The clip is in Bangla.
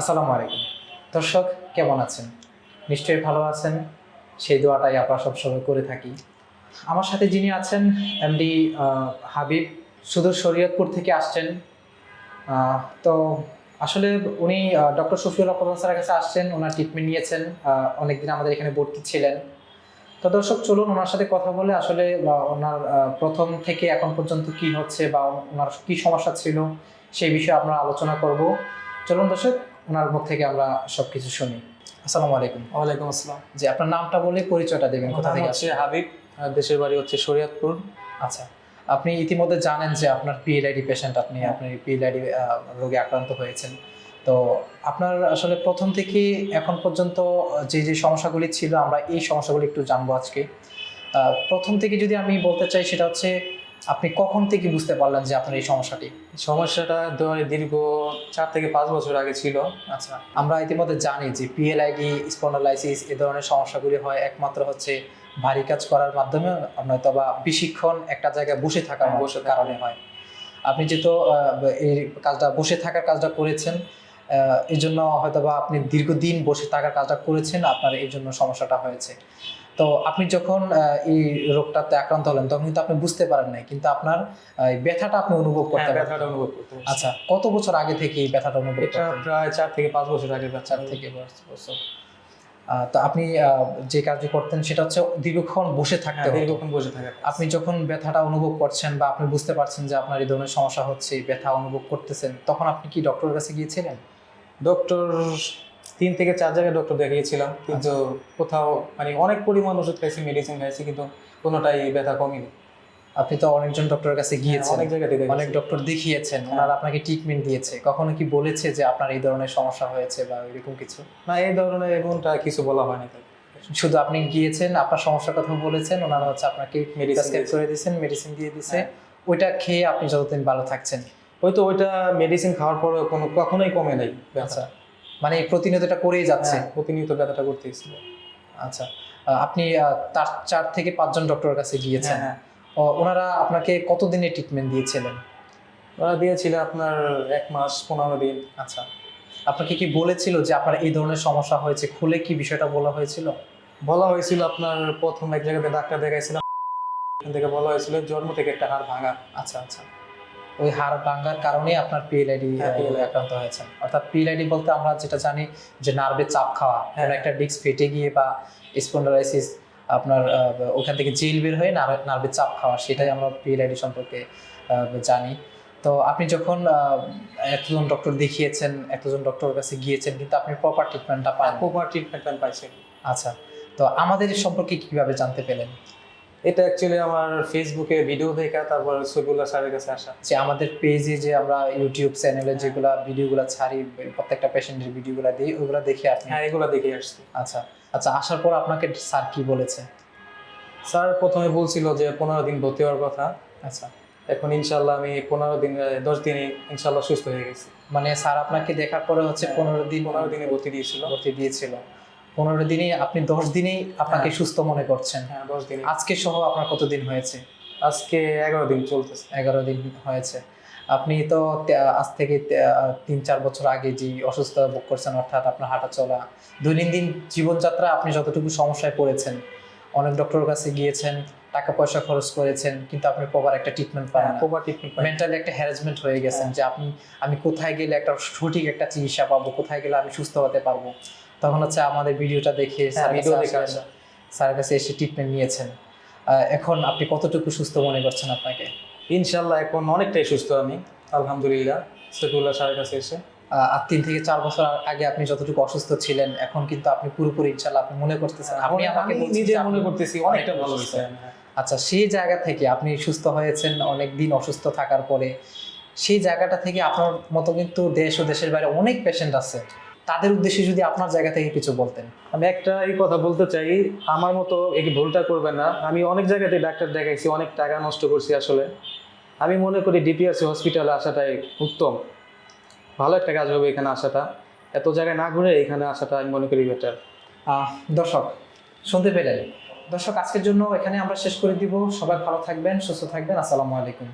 আসসালামু আলাইকুম। দর্শক, কেমন আছেন? নিশ্চয়ই ভালো আছেন। সেই দোয়াটাই আমরা সবসময় করে থাকি। আমার সাথে যিনি আছেন, এমডি হাবিব সুদূর শরীয়তপুর থেকে আসছেন। তো আসলে উনি ডক্টর শফিউল রহমান স্যারের কাছে আসছেন, ওনার ট্রিটমেন্ট নিয়েছেন। অনেকদিন আমাদের এখানে ভর্তি ছিলেন। তো দর্শক, চলুন ওনার সাথে কথা বলে আসলে ওনার প্রথম থেকে এখন পর্যন্ত কি হচ্ছে, বা ওনার কি সমস্যা ছিল, সেই বিষয়ে আমরা আলোচনা করব। চলুন দর্শক ওনার মুখ থেকে আমরা সবকিছু শুনি। আসসালামু আলাইকুম। ওয়ালাইকুম আসসালাম। যে আপনার নামটা বলে পরিচয়টা দেবেন কোথা থেকে আসছেন? হাবিব দেশের বাড়ি হচ্ছে শরিয়তপুর। আচ্ছা আপনি ইতিমধ্যে জানেন যে আপনার পিএলআইডি পেশেন্ট আপনি হ্যাঁ। আপনি পিএলআইডি রোগে আক্রান্ত হয়েছেন। তো আপনার আসলে প্রথম থেকে এখন পর্যন্ত যে যে সমস্যাগুলি ছিল আমরা এই সমস্যাগুলি একটু জানব আজকে। প্রথম থেকে যদি আমি বলতে চাই সেটা হচ্ছে আপনি কখন থেকে বুঝতে পারলেন যে আপনার এই সমস্যাটি? সমস্যাটা ধরে দীর্ঘ চার থেকে পাঁচ বছর আগে ছিল। আচ্ছা আমরা ইতিমধ্যে জানি যে পিএলআইডি স্পন্ডালাইসিস এ ধরনের সমস্যাগুলি হয় একমাত্র হচ্ছে ভারী কাজ করার মাধ্যমে নয়তো বা বেশিক্ষণ একটা জায়গায় বসে থাকার হ্যাঁ, বসে কারণে হয়। আপনি যেহেতু এই কাজটা বসে থাকার কাজটা করেছেন এই জন্য হয়তো বা আপনি দীর্ঘদিন বসে থাকার কাজটা করেছেন আপনার এই জন্য সমস্যাটা হয়েছে। তো আপনি যখন আহ, এই রোগটাতে আক্রান্ত হলেন তখন কিন্তু আপনি বুঝতে পারেন নাই কিন্তু আপনার ব্যথাটা আপনি অনুভব করতে হ্যাঁ, পারেন ব্যথাটা অনুভব করতে। আচ্ছা কত বছর আগে থেকে এই ব্যথাটা অনুভব এটা প্রায় চার থেকে পাঁচ বছর আগে চার থেকে পাঁচ বছর। তো আপনি যে কাজটি করতেন সেটা হচ্ছে দীর্ঘক্ষণ বসে থাকতে হ্যাঁ, দীর্ঘক্ষণ বসে থাকে আপনি যখন ব্যথাটা অনুভব করছেন বা আপনি বুঝতে পারছেন যে আপনার এই ধরনের সমস্যা হচ্ছে ব্যথা অনুভব করতেছেন তখন আপনি কি ডক্টরের কাছে গিয়েছিলেন? ডক্টর তিন থেকে চার জায়গায় ডক্টর দেখিয়েছিলাম কিন্তু কোথাও মানে অনেক পরিমাণ ওষুধ খাইছি মেডিসিন খাইছি কিন্তু কোনোটাই ব্যথা কমেনি। আপনি তো অনেকজন ডক্টরের কাছে গিয়েছেন। অনেক জায়গাতে অনেক ডক্টর দেখিয়েছেন ওনারা আপনাকে ট্রিটমেন্ট দিয়েছে। কখনো কি বলেছে যে আপনার এই ধরনের সমস্যা হয়েছে বা এরকম কিছু? না এই ধরনের এমনটা কিছু বলা হয়নি শুধু আপনি গিয়েছেন আপনার সমস্যার কথা বলেছেন ওনারা হচ্ছে আপনাকে প্রেসক্রাইব করে দিয়েছেন মেডিসিন দিয়ে দিয়েছে। হ্যাঁ। ওইটা খেয়ে আপনি যতদিন ভালো থাকছেন। হয়তো ওইটা মেডিসিন খাওয়ার পরে কোনো কখনোই কমে নাই ব্যথা আচ্ছা। মানে প্রতিনিয়ত এটা করেই যাচ্ছে? হ্যাঁ, প্রতিনিয়ত ব্যথাটা করতেছিল আচ্ছা আপনি তার চার থেকে পাঁচজন ডক্টরের কাছে গিয়েছেন। হ্যাঁ ওনারা আপনাকে কতদিনের ট্রিটমেন্ট দিয়েছিলেন? ওরা দিয়েছিল আপনার এক মাস পনেরো দিন। আচ্ছা আপনাকে কি বলেছিল যে আপনার এই ধরনের সমস্যা হয়েছে? খুলে কি বিষয়টা বলা হয়েছিল? বলা হয়েছিল আপনার প্রথম এক জায়গাতে ডাক্তার দেখাইছিলাম। এখান থেকে বলা হয়েছিল জন্ম থেকে একটা হাড় ভাঙা। আচ্ছা আচ্ছা। ওই হাড় ভাঙার কারণে আপনার পিএলআইডি হ্যাঁ, আক্রান্ত হয়েছেন অর্থাৎ পিএলআইডি বলতে আমরা যেটা জানি যে নার্ভে চাপ খাওয়া হ্যাঁ। কোনো একটা ডিস্ক ফেটে গিয়ে বা স্পন্ডালাইসিস আপনার ওখান থেকে জেল বের হয়ে নার্ভে চাপ খাওয়া সেটাই আমরা পিএলআইডি সম্পর্কে জানি। তো আপনি যখন আহ, এতজন ডক্টর দেখিয়েছেন এতজন ডক্টরের কাছে গিয়েছেন কিন্তু আপনি প্রপার ট্রিটমেন্টটা পান প্রপার ট্রিটমেন্ট পাইছেন। আচ্ছা তো আমাদের সম্পর্কে কীভাবে জানতে পেলেন? এটা অ্যাকচুয়ালি আমার ফেসবুকে ভিডিও দেখা তারপর সবিউল্লাহ স্যারের কাছে আসা। যে আমাদের পেজে যে আমরা ইউটিউব চ্যানেলে যেগুলা ভিডিওগুলো ছাড়ি প্রত্যেকটা পেশেন্টের ভিডিওগুলো দিই ওগুলো দেখে আপনি। হ্যাঁ এগুলো দেখে আসছি। আচ্ছা আচ্ছা আসার পর আপনাকে স্যার কি বলেছে? স্যার প্রথমে বলছিল যে পনেরো দিন ভর্তি হওয়ার কথা। আচ্ছা। এখন ইনশাল্লাহ আমি পনেরো দিন দশ দিনে ইনশাল্লাহ সুস্থ হয়ে গেছি। মানে স্যার আপনাকে দেখার পরে হচ্ছে পনেরো দিন পনেরো দিনে ভর্তি দিয়েছিল। ভর্তি দিয়েছিল। পনেরো দিনে আপনি দশ দিনেই আপনাকে হ্যাঁ। সুস্থ মনে করছেন। হ্যাঁ দশ দিনে আজকে সহ আপনার কতদিন হয়েছে? আজকে এগারো দিন চলতেছে। এগারো দিন হয়েছে। আপনি তো আজ থেকে তিন চার বছর আগে যে অসুস্থতা ভোগ করছেন অর্থাৎ আপনার হাঁটা চলা দৈনন্দিন জীবনযাত্রা আপনি যতটুকু সমস্যায় পড়েছেন অনেক ডক্টরের কাছে গিয়েছেন টাকা পয়সা খরচ করেছেন কিন্তু আপনি প্রপার একটা ট্রিটমেন্ট পান না। প্রপার ট্রিটমেন্ট মেন্টালি একটা হ্যারাসমেন্ট হয়ে গেছেন যে আপনি আমি কোথায় গেলে একটা সঠিক একটা চিকিৎসা পাবো কোথায় গেলে আমি সুস্থ হতে পারব? তখন হচ্ছে আমাদের ভিডিওটা দেখে হ্যাঁ, স্যারের কাছে এসে ট্রিটমেন্ট নিয়েছেন। এখন আপনি কতটুকু সুস্থ মনে করছেন আপনাকে? ইনশাল্লাহ এখন অনেকটাই সুস্থ আমি আলহামদুলিল্লাহ সফিউল্লাহ স্যারের কাছে এসে। আর তিন থেকে চার বছর আগে আপনি যতটুকু অসুস্থ ছিলেন এখন কিন্তু আপনি পুরোপুরি ইনশাল্লাহ আপনি মনে করতেছেন। আপনি আমাকে নিজে মনে করতেছি অনেকটা ভালো হয়েছে। আচ্ছা সেই জায়গা থেকে আপনি সুস্থ হয়েছেন অনেক দিন অসুস্থ থাকার পরে সেই জায়গাটা থেকে আপনার মতো কিন্তু দেশ ও দেশের বাইরে অনেক পেশেন্ট আছে। তাদের উদ্দেশ্যে যদি আপনার জায়গা থেকে কিছু বলতেন। আমি একটা এই কথা বলতে চাই আমার মতো এই ভুলটা করবেন না। আমি অনেক জায়গাতে ডাক্তার দেখাইছি অনেক টাকা নষ্ট করছি আসলে। আমি মনে করি ডিপিআরসি হসপিটালে আসাটাই উত্তম। ভালো একটা কাজ হবে এখানে আসাটা। এত জায়গায় না ঘুরে এখানে আসাটা আমি মনে করি বেটার দর্শক শুনতে পেলেন। দর্শক আজকের জন্য এখানে আমরা শেষ করে দিব। সবাই ভালো থাকবেন সুস্থ থাকবেন। আসসালামু আলাইকুম।